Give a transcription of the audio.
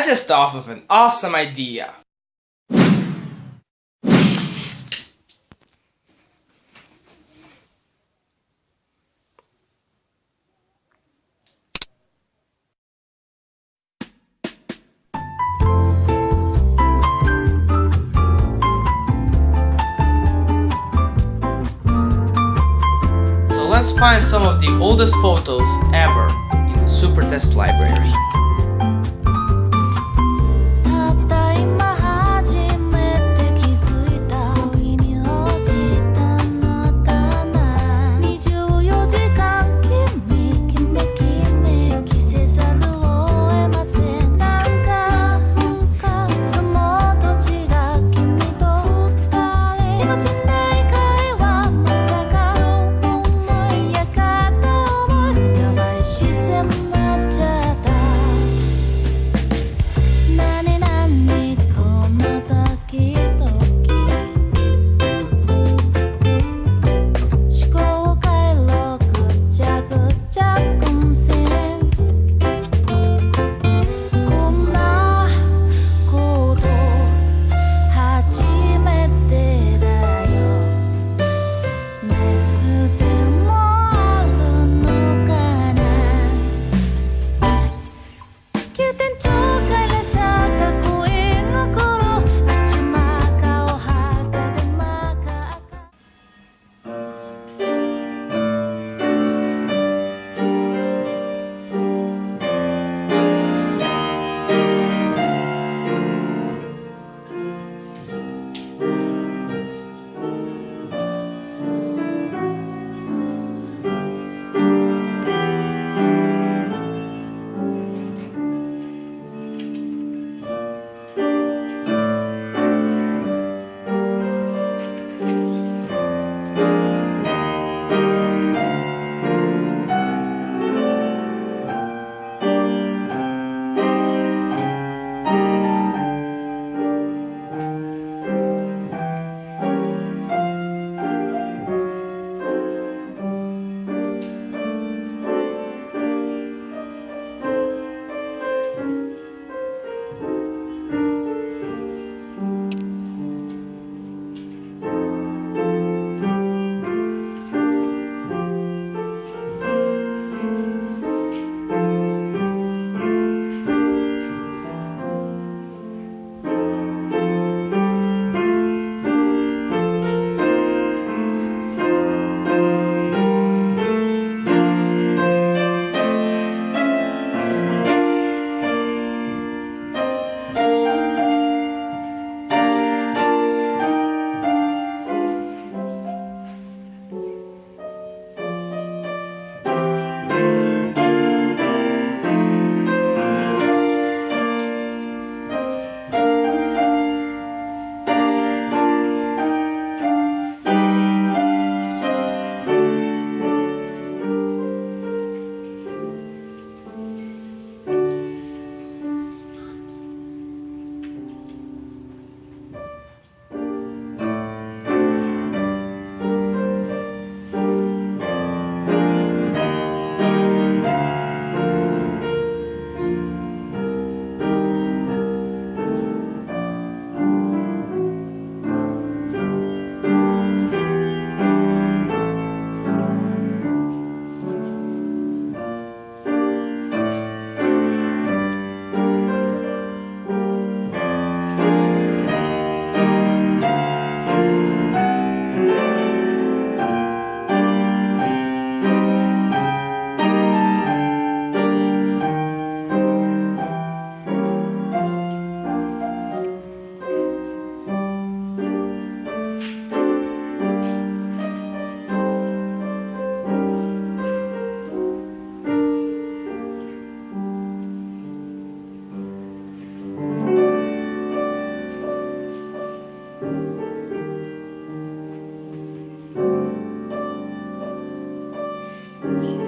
I just thought of an awesome idea. So let's find some of the oldest photos ever in the Supertest library. Amen.